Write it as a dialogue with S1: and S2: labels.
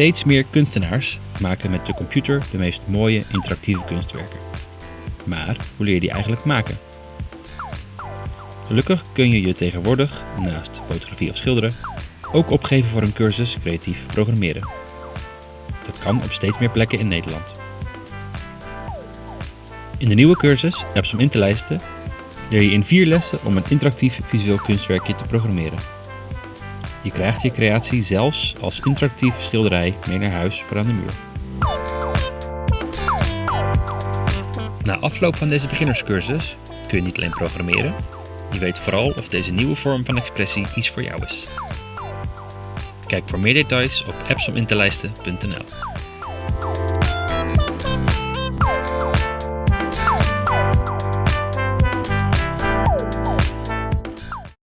S1: Steeds meer kunstenaars maken met de computer de meest mooie interactieve kunstwerken. Maar hoe leer je die eigenlijk maken? Gelukkig kun je je tegenwoordig, naast fotografie of schilderen, ook opgeven voor een cursus creatief programmeren. Dat kan op steeds meer plekken in Nederland. In de nieuwe cursus Apps om in te lijsten leer je in vier lessen om een interactief visueel kunstwerkje te programmeren. Je krijgt je creatie zelfs als interactief schilderij mee naar huis voor aan de muur. Na afloop van deze beginnerscursus kun je niet alleen programmeren, je weet vooral of deze nieuwe vorm van expressie iets voor jou is. Kijk voor meer details op appsominterlijsten.nl